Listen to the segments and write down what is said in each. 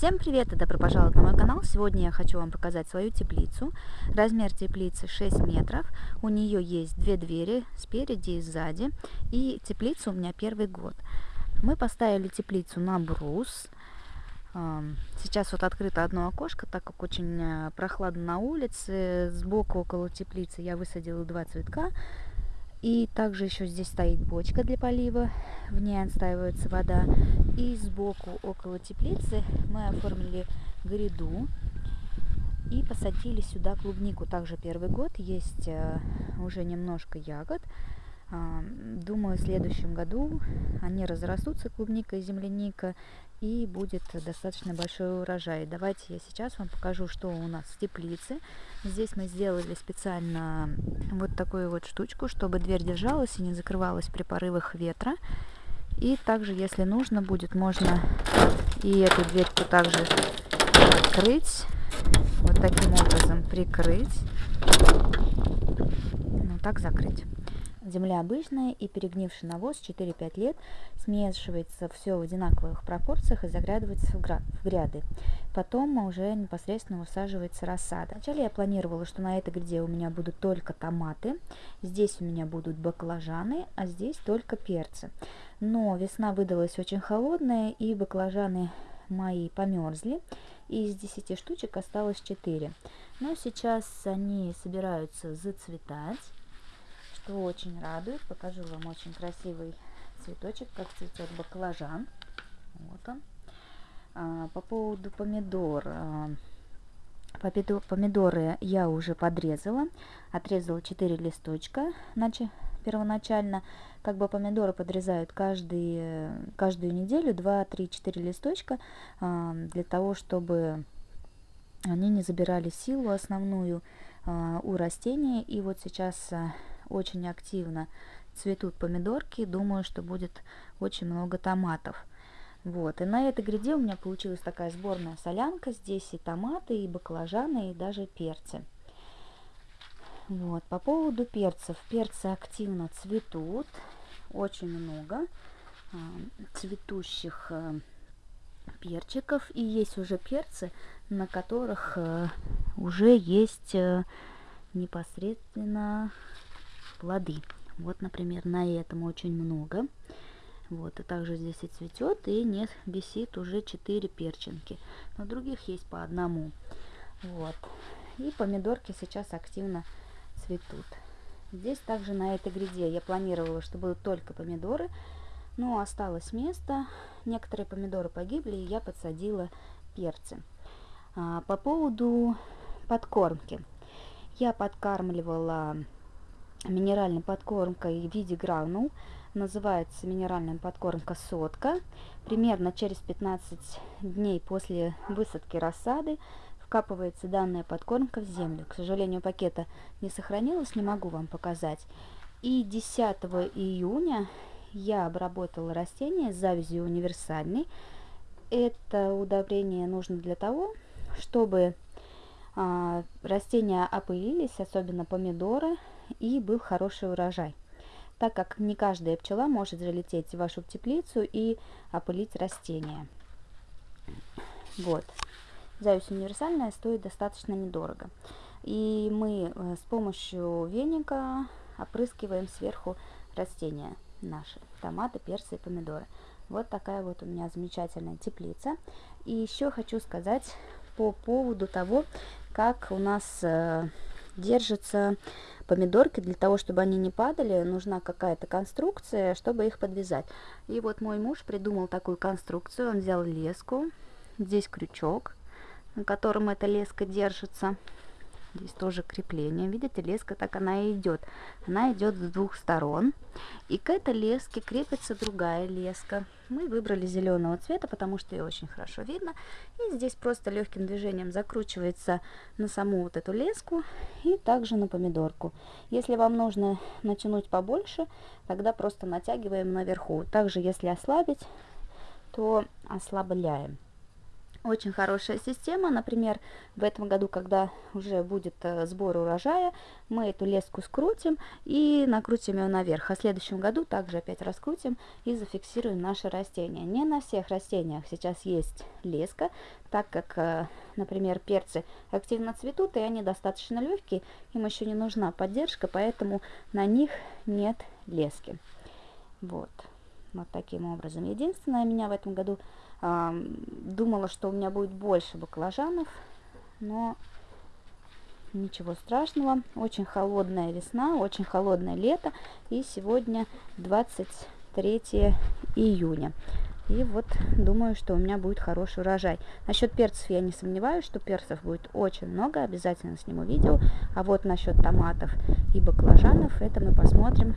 Всем привет и добро пожаловать на мой канал. Сегодня я хочу вам показать свою теплицу. Размер теплицы 6 метров. У нее есть две двери спереди и сзади. И теплица у меня первый год. Мы поставили теплицу на брус. Сейчас вот открыто одно окошко, так как очень э, прохладно на улице. Сбоку около теплицы я высадила два цветка. И также еще здесь стоит бочка для полива, в ней отстаивается вода. И сбоку, около теплицы, мы оформили гряду и посадили сюда клубнику. Также первый год, есть э, уже немножко ягод. А, думаю, в следующем году они разрастутся, клубника и земляника, и будет достаточно большой урожай. Давайте я сейчас вам покажу, что у нас в теплице. Здесь мы сделали специально вот такую вот штучку, чтобы дверь держалась и не закрывалась при порывах ветра. И также, если нужно будет, можно и эту дверьку также открыть, вот таким образом прикрыть, ну так закрыть. Земля обычная и перегнивший навоз 4-5 лет смешивается все в одинаковых пропорциях и заглядывается в, в гряды. Потом уже непосредственно высаживается рассада. Вначале я планировала, что на этой гряде у меня будут только томаты, здесь у меня будут баклажаны, а здесь только перцы. Но весна выдалась очень холодная и баклажаны мои померзли, и из 10 штучек осталось 4. Но сейчас они собираются зацветать что очень радует. Покажу вам очень красивый цветочек, как цветет баклажан. Вот он. А, по поводу помидор. А, помидоры я уже подрезала. Отрезала 4 листочка. Первоначально как бы помидоры подрезают каждый, каждую неделю 2, 3, 4 листочка а, для того, чтобы они не забирали силу основную а, у растения. И вот сейчас очень активно цветут помидорки. Думаю, что будет очень много томатов. Вот, и на этой гряде у меня получилась такая сборная солянка. Здесь и томаты, и баклажаны, и даже перцы. Вот, по поводу перцев. Перцы активно цветут. Очень много э, цветущих э, перчиков. И есть уже перцы, на которых э, уже есть э, непосредственно плоды. Вот, например, на этом очень много. Вот, и также здесь и цветет, и нет, висит уже 4 перчинки. На других есть по одному. Вот. И помидорки сейчас активно цветут. Здесь также на этой гряде я планировала, что будут только помидоры, но осталось место. Некоторые помидоры погибли, и я подсадила перцы. А, по поводу подкормки. Я подкармливала минеральной подкормкой в виде гранул. Называется минеральная подкормка сотка. Примерно через 15 дней после высадки рассады вкапывается данная подкормка в землю. К сожалению, пакета не сохранилось, не могу вам показать. И 10 июня я обработала растение завязью универсальной. Это удобрение нужно для того, чтобы а, растения опылились, особенно помидоры, и был хороший урожай, так как не каждая пчела может залететь в вашу теплицу и опылить растения. Вот. Зависть универсальная стоит достаточно недорого. И мы э, с помощью веника опрыскиваем сверху растения наши, томаты, перцы и помидоры. Вот такая вот у меня замечательная теплица. И еще хочу сказать по поводу того, как у нас э, держатся помидорки. Для того, чтобы они не падали, нужна какая-то конструкция, чтобы их подвязать. И вот мой муж придумал такую конструкцию. Он взял леску, здесь крючок, на котором эта леска держится. Здесь тоже крепление. Видите, леска так она и идет. Она идет с двух сторон. И к этой леске крепится другая леска. Мы выбрали зеленого цвета, потому что ее очень хорошо видно. И здесь просто легким движением закручивается на саму вот эту леску и также на помидорку. Если вам нужно натянуть побольше, тогда просто натягиваем наверху. Также если ослабить, то ослабляем. Очень хорошая система. Например, в этом году, когда уже будет э, сбор урожая, мы эту леску скрутим и накрутим ее наверх. А в следующем году также опять раскрутим и зафиксируем наши растения. Не на всех растениях сейчас есть леска, так как, э, например, перцы активно цветут, и они достаточно легкие, им еще не нужна поддержка, поэтому на них нет лески. Вот, вот таким образом. Единственное, меня в этом году Думала, что у меня будет больше баклажанов, но ничего страшного. Очень холодная весна, очень холодное лето. И сегодня 23 июня. И вот думаю, что у меня будет хороший урожай. Насчет перцев я не сомневаюсь, что перцев будет очень много. Обязательно сниму видео. А вот насчет томатов и баклажанов, это мы посмотрим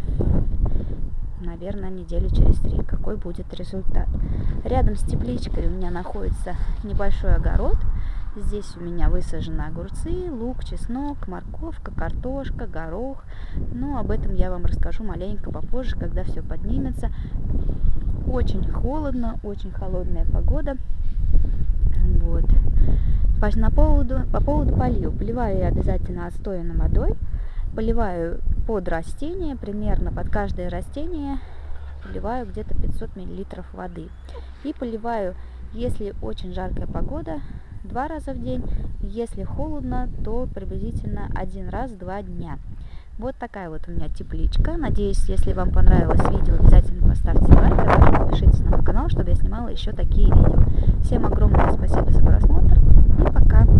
наверное, недели через три, какой будет результат. Рядом с тепличкой у меня находится небольшой огород. Здесь у меня высажены огурцы, лук, чеснок, морковка, картошка, горох. Но об этом я вам расскажу маленько попозже, когда все поднимется. Очень холодно, очень холодная погода. Вот. По, поводу, по поводу полива. Поливаю я обязательно отстоянной водой. Поливаю под растение, примерно под каждое растение поливаю где-то 500 миллилитров воды. И поливаю, если очень жаркая погода, два раза в день. Если холодно, то приблизительно один раз два дня. Вот такая вот у меня тепличка. Надеюсь, если вам понравилось видео, обязательно поставьте лайк, а подпишитесь на мой канал, чтобы я снимала еще такие видео. Всем огромное спасибо за просмотр и пока!